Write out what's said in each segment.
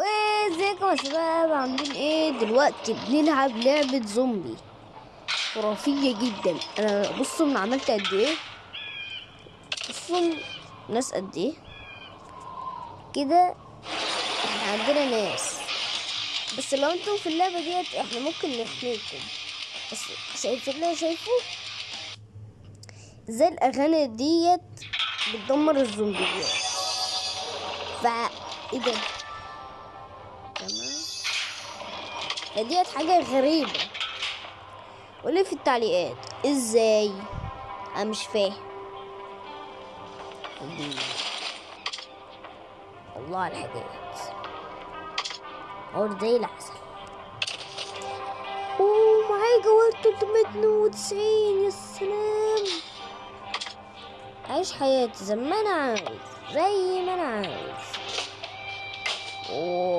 ازيكم يا شباب عاملين إيه دلوقتي؟ بنلعب لعبة زومبي خرافية جدا. أنا بصوا أنا عملت قد إيه؟ بصوا ناس قد إيه؟ كده إحنا عندنا ناس. بس لو أنتم في اللعبة ديت إحنا ممكن نحميكم بس شايفين اللي شايفه زي الأغاني ديت بتدمر الزومبيات. فا إيه ده؟ فديت حاجة غريبة. قولي في التعليقات إزاي؟ أنا مش فاهم. الله على الحاجات. اور زي العسل أوه معايا جوال 392 يا سلام. عيش حياتي زي ما أنا عاوز زي ما أنا عاوز. أوه.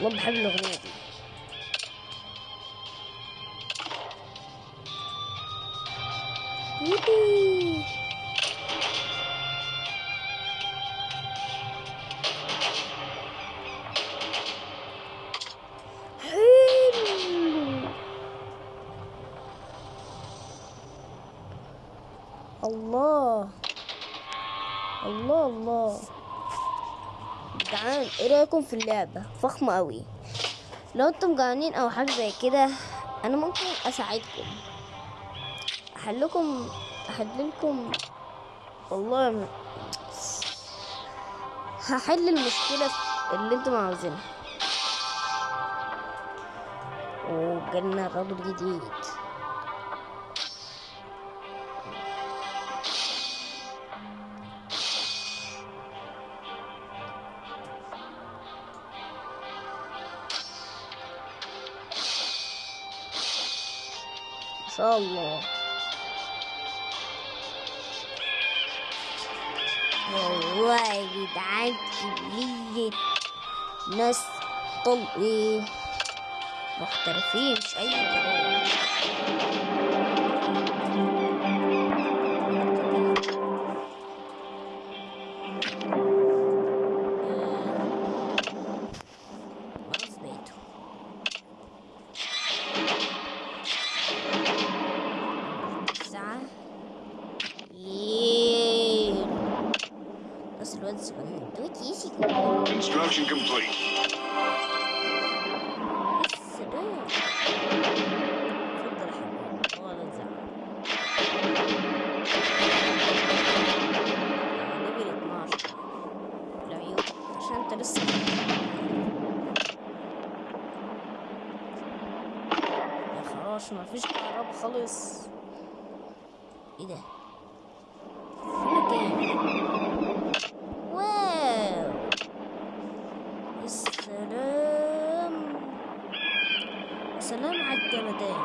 والله بحب الأغنية دي. يبي. الله. الله الله. جعان إيه رأيكم في اللعبة؟ فخمة قوي لو أنتم جعانين أو حاجة زي كده أنا ممكن أساعدكم. أحلكم احللكم والله هحل المشكلة اللي أنتم عاوزينها. وجالنا راجل جديد. شاء الله. والله يا جدعان كمية ناس طل إيه محترفين مش أي كلام. يا خراش ما فيش كهرباء خالص. إيه ده فين كام واو السلام سلام على الجمدان.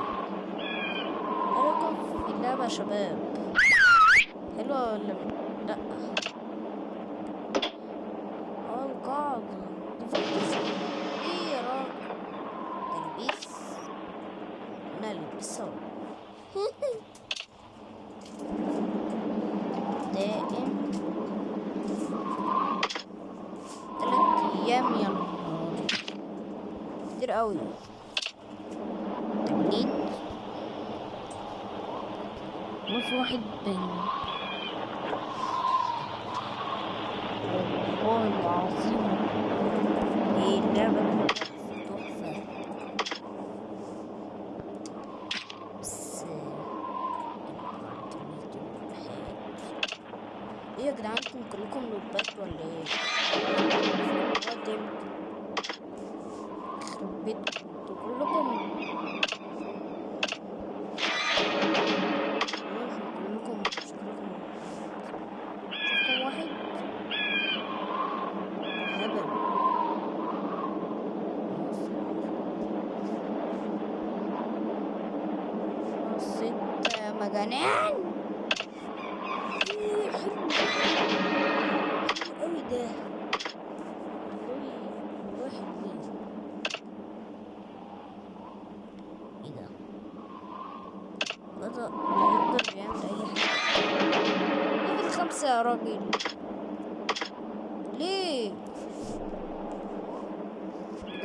رايكم في اللعبة يا شباب. حلوة ولا لأ. آه القاعدة دي فانتازيا إيه يا راجل؟ تلبيس. نلبس سوا دائم. تلات أيام يا كتير قوي تجديد ما في واحد بين والله العظيم إيه اللعبة تحفة بس إيه يا جدعان أنتم كلكم نوبات ولا إيه؟ وقت إمتى؟ يخرب بيتكم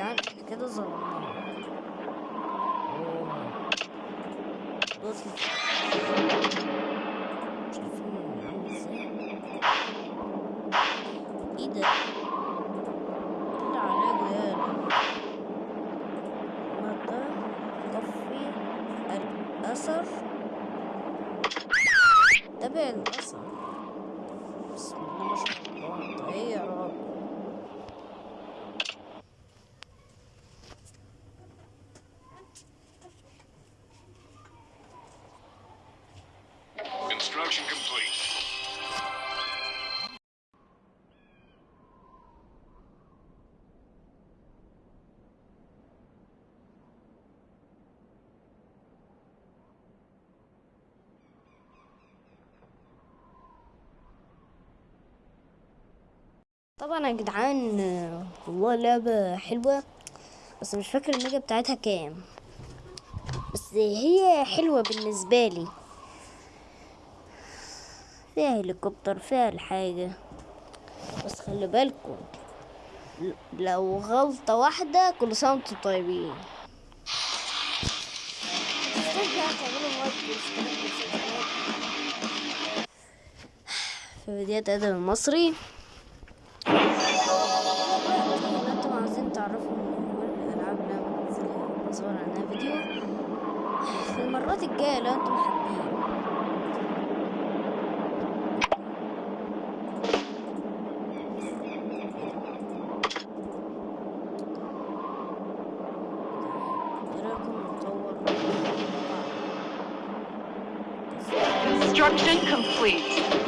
إحنا كده ظلمناه أوه. بص. شايفين عامل إزاي. إيه ده؟ الأثر. تابع الأثر. طبعا يا جدعان والله لعبة حلوة بس مش فاكر الميجا بتاعتها كام. بس هي حلوة بالنسبة لي. فيها هليكوبتر فيها الحاجة. بس خلي بالكم لو غلطة واحدة كل سنة وأنتم طيبين. في فيديوهات آدم المصري في المرات الجايه لو أنتم حابين إيه رايكم نطور Construction complete.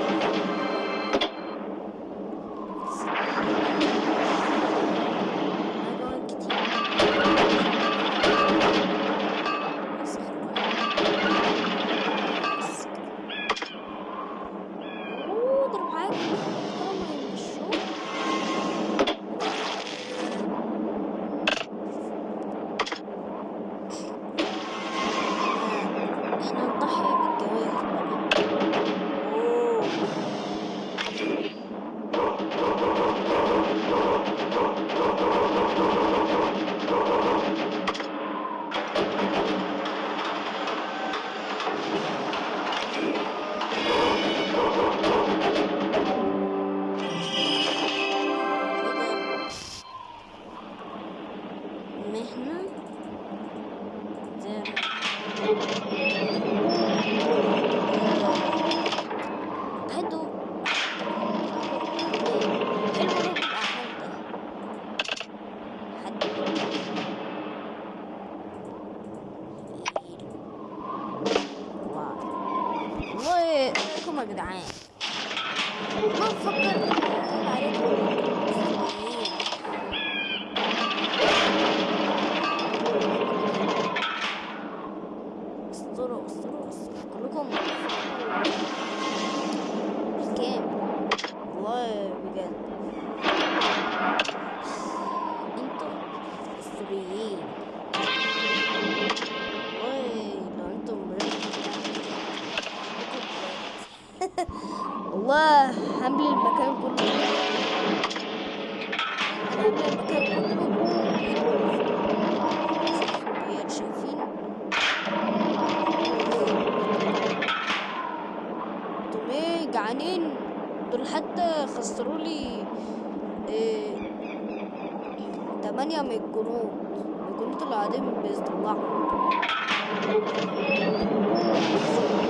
رايكم يا جدعان. ما بفكر الجنود اللي